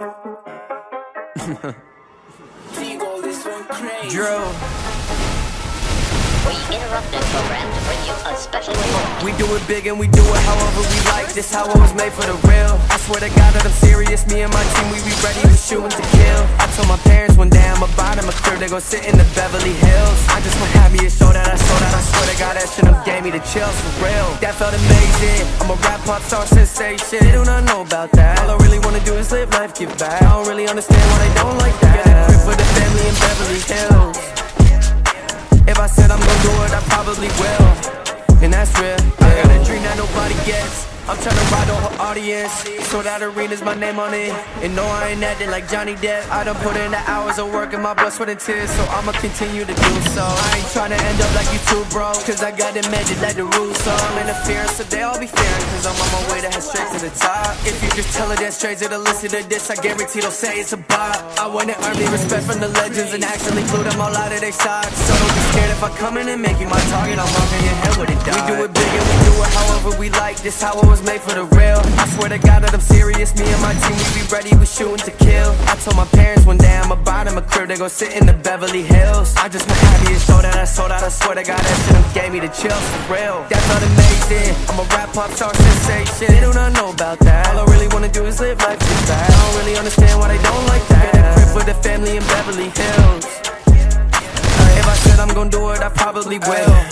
Drill. We interrupt this program to bring you a special report. We do it big and we do it however we like. This how it was made for the real. I swear to God that I'm serious. Me and my team, we be ready, we shooting to kill. I told my parents one day I'm about a crib, they gon' sit in the Beverly Hills. I just want to gave me the chills for real. That felt amazing. I'm a rap pop star sensation. They do not know about that. All I really wanna do is live life, give back. I don't really understand why they don't like that. Get a for the family in Beverly Hills. If I said I'm gonna do it, I probably will. I'm tryna ride the whole audience. So that arena's my name on it. And no, I ain't acting like Johnny Depp. I done put in the hours of work and my blood, sweat, and tears. So I'ma continue to do so. I ain't tryna end up like you two, bro. Cause I got it magic like the rules. So I'm interfering, so they all be fearing. Cause I'm on my way to head straight to the top. If you just tell her that straight to the listen to this, I guarantee they'll say it's a bop. I wanna earn me respect from the legends and actually glue them all out of their socks. So don't be scared if I come in and make you my target. I'm rocking your head with it, dog. We do it big and we do it we like, this how I was made for the real. I swear to God that I'm serious, me and my team, we be ready, we shooting to kill. I told my parents one day I'ma buy them a crib, they gon' sit in the Beverly Hills. I just been happy to show that I sold out, I swear to God that shit gave me the chills for real. That's not amazing, I'm a rap pop star sensation, they do not know about that. All I really wanna do is live life just that. I don't really understand why they don't like that. Get a crib with the family in Beverly Hills. If I said I'm gon' do it, I probably will.